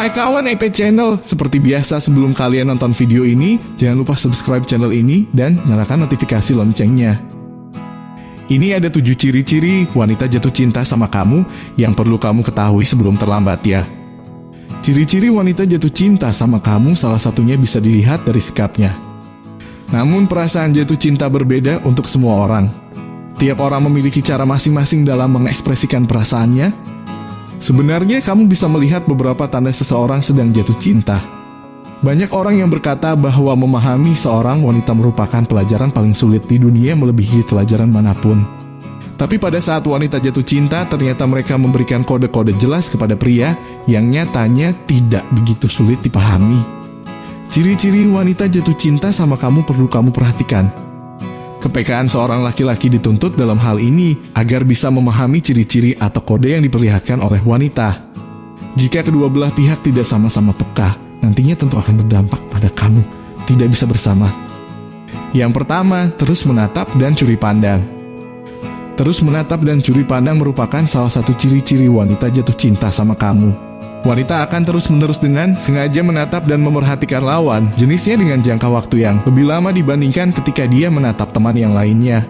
Hai kawan EP Channel, seperti biasa sebelum kalian nonton video ini, jangan lupa subscribe channel ini dan nyalakan notifikasi loncengnya. Ini ada tujuh ciri-ciri wanita jatuh cinta sama kamu yang perlu kamu ketahui sebelum terlambat ya. Ciri-ciri wanita jatuh cinta sama kamu salah satunya bisa dilihat dari sikapnya. Namun perasaan jatuh cinta berbeda untuk semua orang. Tiap orang memiliki cara masing-masing dalam mengekspresikan perasaannya, Sebenarnya kamu bisa melihat beberapa tanda seseorang sedang jatuh cinta. Banyak orang yang berkata bahwa memahami seorang wanita merupakan pelajaran paling sulit di dunia melebihi pelajaran mana pun. Tapi pada saat wanita jatuh cinta, ternyata mereka memberikan kode-kode jelas kepada pria yang nyatanya tidak begitu sulit dipahami. Ciri-ciri wanita jatuh cinta sama kamu perlu kamu perhatikan. Kepekaan seorang laki-laki dituntut dalam hal ini agar bisa memahami ciri-ciri atau kode yang diperlihatkan oleh wanita. Jika kedua belah pihak tidak sama-sama peka, nantinya tentu akan berdampak pada kamu tidak bisa bersama. Yang pertama, terus menatap dan curi pandang. Terus menatap dan curi pandang merupakan salah satu ciri-ciri wanita jatuh cinta sama kamu. Wanita akan terus-menerus dengan sengaja menatap dan memperhatikan lawan, jenisnya dengan jangka waktu yang lebih lama dibandingkan ketika dia menatap teman yang lainnya.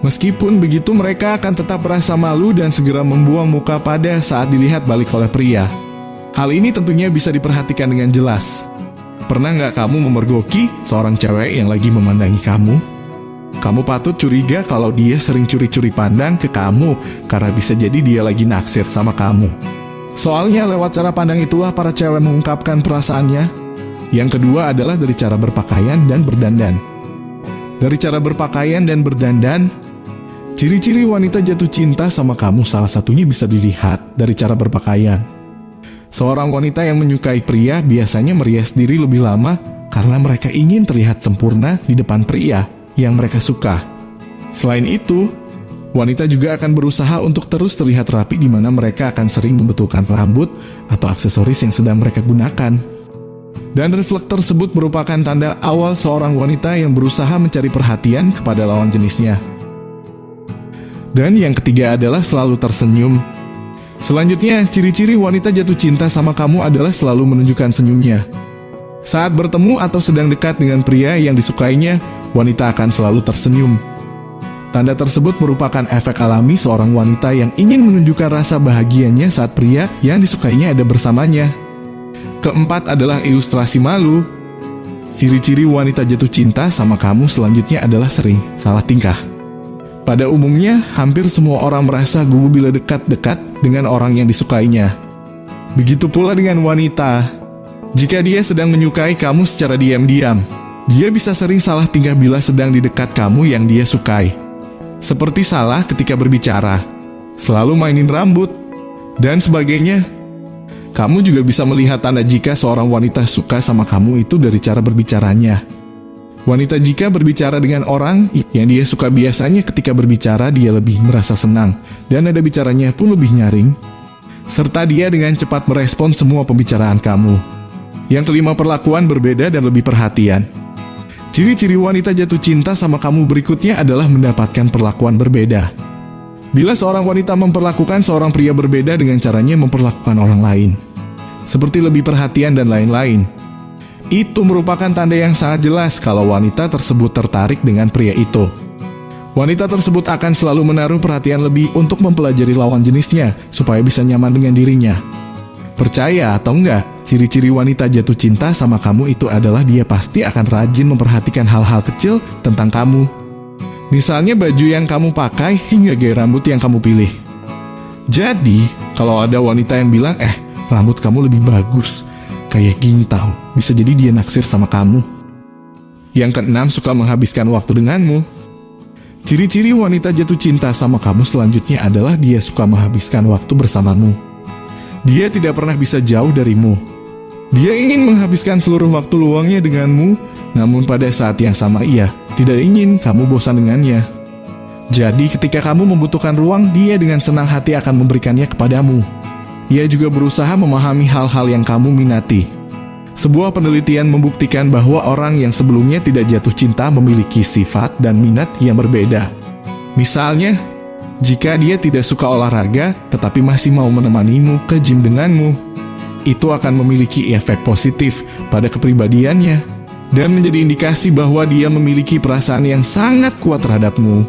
Meskipun begitu mereka akan tetap merasa malu dan segera membuang muka pada saat dilihat balik oleh pria. Hal ini tentunya bisa diperhatikan dengan jelas. Pernah nggak kamu memergoki seorang cewek yang lagi memandangi kamu? Kamu patut curiga kalau dia sering curi-curi pandang ke kamu karena bisa jadi dia lagi naksir sama kamu. Soalnya lewat cara pandang itulah para cewek mengungkapkan perasaannya. Yang kedua adalah dari cara berpakaian dan berdandan. Dari cara berpakaian dan berdandan, ciri-ciri wanita jatuh cinta sama kamu salah satunya bisa dilihat dari cara berpakaian. Seorang wanita yang menyukai pria biasanya merias diri lebih lama karena mereka ingin terlihat sempurna di depan pria yang mereka suka. Selain itu, Wanita juga akan berusaha untuk terus terlihat rapi di mana mereka akan sering membetulkan rambut atau aksesoris yang sedang mereka gunakan. Dan reflektor tersebut merupakan tanda awal seorang wanita yang berusaha mencari perhatian kepada lawan jenisnya. Dan yang ketiga adalah selalu tersenyum. Selanjutnya, ciri-ciri wanita jatuh cinta sama kamu adalah selalu menunjukkan senyumnya. Saat bertemu atau sedang dekat dengan pria yang disukainya, wanita akan selalu tersenyum. Tanda tersebut merupakan efek alami seorang wanita yang ingin menunjukkan rasa bahagianya saat pria yang disukainya ada bersamanya. Keempat adalah ilustrasi malu. Ciri-ciri wanita jatuh cinta sama kamu selanjutnya adalah sering salah tingkah. Pada umumnya, hampir semua orang merasa gugup bila dekat-dekat dengan orang yang disukainya. Begitu pula dengan wanita. Jika dia sedang menyukai kamu secara diam-diam, dia bisa sering salah tingkah bila sedang di dekat kamu yang dia sukai seperti salah ketika berbicara, selalu mainin rambut, dan sebagainya. Kamu juga bisa melihat tanda jika seorang wanita suka sama kamu itu dari cara berbicaranya. Wanita jika berbicara dengan orang yang dia suka biasanya ketika berbicara dia lebih merasa senang dan ada bicaranya pun lebih nyaring. Serta dia dengan cepat merespon semua pembicaraan kamu. Yang kelima perlakuan berbeda dan lebih perhatian. Ciri-ciri wanita jatuh cinta sama kamu berikutnya adalah mendapatkan perlakuan berbeda. Bila seorang wanita memperlakukan seorang pria berbeda dengan caranya memperlakukan orang lain, seperti lebih perhatian dan lain-lain, itu merupakan tanda yang sangat jelas kalau wanita tersebut tertarik dengan pria itu. Wanita tersebut akan selalu menaruh perhatian lebih untuk mempelajari lawan jenisnya supaya bisa nyaman dengan dirinya. Percaya atau enggak, ciri-ciri wanita jatuh cinta sama kamu itu adalah dia pasti akan rajin memperhatikan hal-hal kecil tentang kamu. Misalnya baju yang kamu pakai hingga gaya rambut yang kamu pilih. Jadi, kalau ada wanita yang bilang, eh, rambut kamu lebih bagus, kayak gini tahu, bisa jadi dia naksir sama kamu. Yang keenam, suka menghabiskan waktu denganmu. Ciri-ciri wanita jatuh cinta sama kamu selanjutnya adalah dia suka menghabiskan waktu bersamamu. Dia tidak pernah bisa jauh darimu. Dia ingin menghabiskan seluruh waktu luangnya denganmu, namun pada saat yang sama ia tidak ingin kamu bosan dengannya. Jadi ketika kamu membutuhkan ruang, dia dengan senang hati akan memberikannya kepadamu. Ia juga berusaha memahami hal-hal yang kamu minati. Sebuah penelitian membuktikan bahwa orang yang sebelumnya tidak jatuh cinta memiliki sifat dan minat yang berbeda. Misalnya, jika dia tidak suka olahraga, tetapi masih mau menemanimu ke gym denganmu. itu akan memiliki efek positif pada kepribadiannya dan menjadi indikasi bahwa dia memiliki perasaan yang sangat kuat terhadapmu.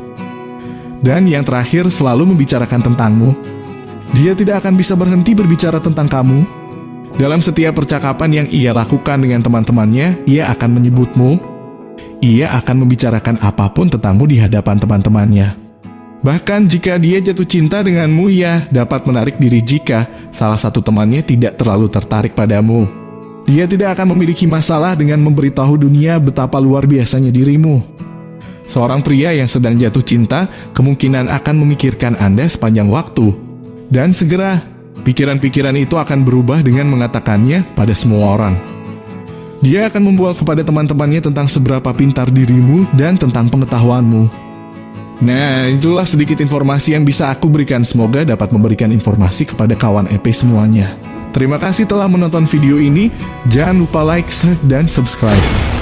Dan yang terakhir, selalu membicarakan tentangmu. Dia tidak akan bisa berhenti berbicara tentang kamu. Dalam setiap percakapan yang ia lakukan dengan teman-temannya, ia akan menyebutmu. Ia akan membicarakan apa pun tentangmu di hadapan teman-temannya. Bahkan jika dia jatuh cinta denganmu, ia dapat menarik diri jika salah satu temannya tidak terlalu tertarik padamu. Dia tidak akan memiliki masalah dengan memberitahu dunia betapa luar biasanya dirimu. Seorang pria yang sedang jatuh cinta kemungkinan akan memikirkan Anda sepanjang waktu. Dan segera, pikiran-pikiran itu akan berubah dengan mengatakannya pada semua orang. Dia akan membual kepada teman-temannya tentang seberapa pintar dirimu dan tentang pengetahuanmu. Nah, itulah sedikit informasi yang bisa aku berikan. Semoga dapat memberikan informasi kepada kawan EP semuanya. Terima kasih telah menonton video ini. Jangan lupa like, share, dan subscribe.